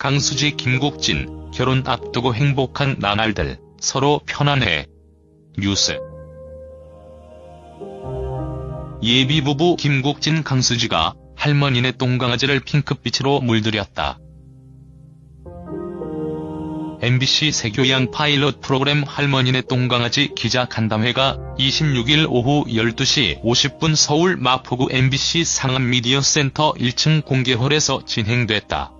강수지 김국진 결혼 앞두고 행복한 나날들 서로 편안해. 뉴스 예비부부 김국진 강수지가 할머니네 똥강아지를 핑크빛으로 물들였다. MBC 새교양 파일럿 프로그램 할머니네 똥강아지 기자 간담회가 26일 오후 12시 50분 서울 마포구 MBC 상암미디어센터 1층 공개홀에서 진행됐다.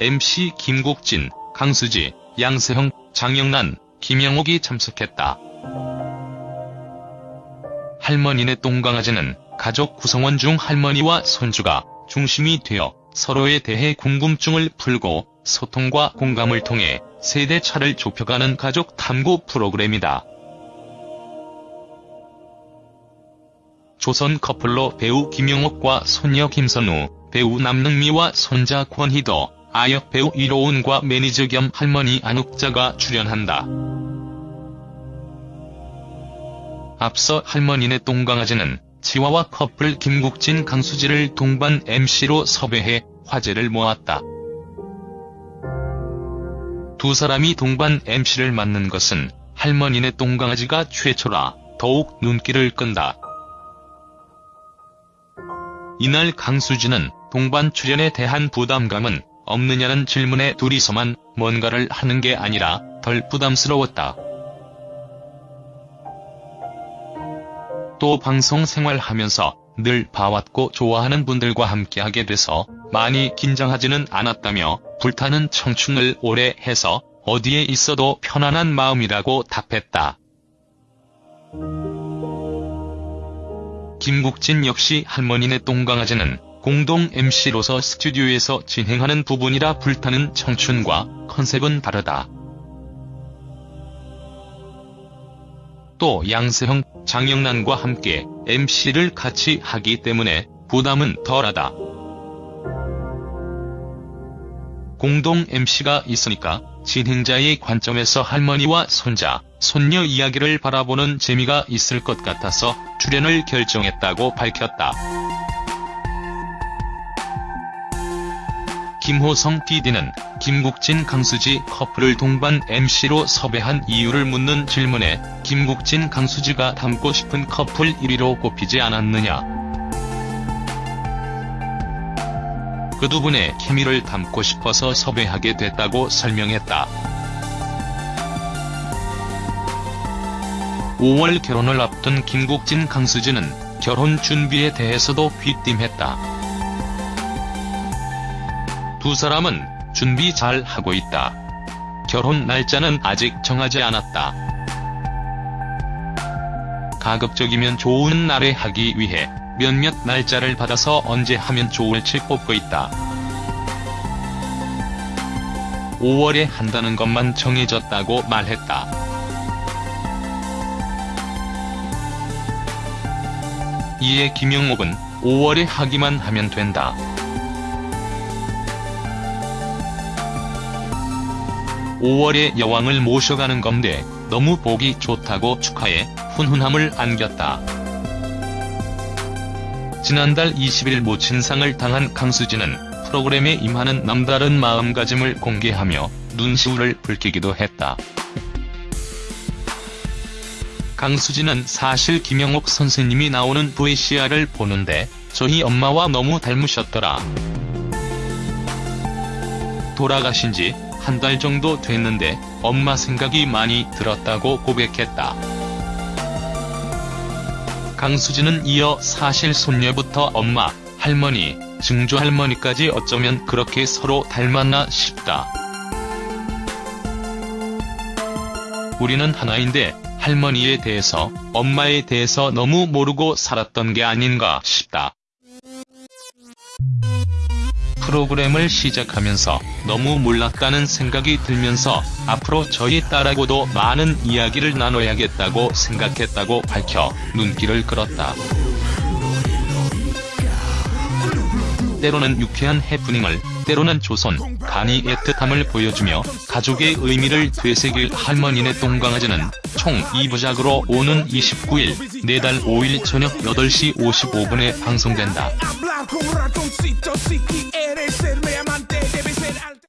MC 김국진, 강수지, 양세형, 장영란, 김영옥이 참석했다. 할머니네 똥강아지는 가족 구성원 중 할머니와 손주가 중심이 되어 서로에 대해 궁금증을 풀고 소통과 공감을 통해 세대 차를 좁혀가는 가족 탐구 프로그램이다. 조선 커플로 배우 김영옥과 손녀 김선우, 배우 남능미와 손자 권희도, 아역 배우 이로운과 매니저 겸 할머니 안욱자가 출연한다. 앞서 할머니네 똥강아지는 치와와 커플 김국진 강수지를 동반 MC로 섭외해 화제를 모았다. 두 사람이 동반 MC를 맡는 것은 할머니네 똥강아지가 최초라 더욱 눈길을 끈다. 이날 강수지는 동반 출연에 대한 부담감은 없느냐는 질문에 둘이서만 뭔가를 하는 게 아니라 덜 부담스러웠다. 또 방송 생활하면서 늘 봐왔고 좋아하는 분들과 함께하게 돼서 많이 긴장하지는 않았다며 불타는 청춘을 오래 해서 어디에 있어도 편안한 마음이라고 답했다. 김국진 역시 할머니네 똥강아지는 공동 MC로서 스튜디오에서 진행하는 부분이라 불타는 청춘과 컨셉은 다르다. 또 양세형, 장영란과 함께 MC를 같이 하기 때문에 부담은 덜하다. 공동 MC가 있으니까 진행자의 관점에서 할머니와 손자, 손녀 이야기를 바라보는 재미가 있을 것 같아서 출연을 결정했다고 밝혔다. 김호성 PD는 김국진 강수지 커플을 동반 MC로 섭외한 이유를 묻는 질문에 김국진 강수지가 닮고 싶은 커플 1위로 꼽히지 않았느냐. 그 두 분의 케미를 담고 싶어서 섭외하게 됐다고 설명했다. 5월 결혼을 앞둔 김국진 강수지는 결혼 준비에 대해서도 귀띔했다. 두 사람은 준비 잘 하고 있다. 결혼 날짜는 아직 정하지 않았다. 가급적이면 좋은 날에 하기 위해 몇몇 날짜를 받아서 언제 하면 좋을지 뽑고 있다. 5월에 한다는 것만 정해졌다고 말했다. 이에 김영옥은 5월에 하기만 하면 된다. 5월에 여왕을 모셔가는 건데 너무 보기 좋다고 축하해 훈훈함을 안겼다. 지난달 20일 모친상을 당한 강수지는 프로그램에 임하는 남다른 마음가짐을 공개하며 눈시울을 붉히기도 했다. 강수지는 사실 김영옥 선생님이 나오는 VCR을 보는데 저희 엄마와 너무 닮으셨더라. 돌아가신 지 한 달 정도 됐는데 엄마 생각이 많이 들었다고 고백했다. 강수지는 이어 사실 손녀부터 엄마, 할머니, 증조할머니까지 어쩌면 그렇게 서로 닮았나 싶다. 우리는 하나인데 할머니에 대해서, 엄마에 대해서 너무 모르고 살았던 게 아닌가 싶다. 프로그램을 시작하면서 너무 몰랐다는 생각이 들면서 앞으로 저희 딸하고도 많은 이야기를 나눠야겠다고 생각했다고 밝혀 눈길을 끌었다. 때로는 유쾌한 해프닝을, 때로는 조선, 간이 애틋함을 보여주며 가족의 의미를 되새길 할머니네 똥강아지는 총 2부작으로 오는 29일, 내달 5일 저녁 8시 55분에 방송된다. quieres ser mi amante, debes ser alta.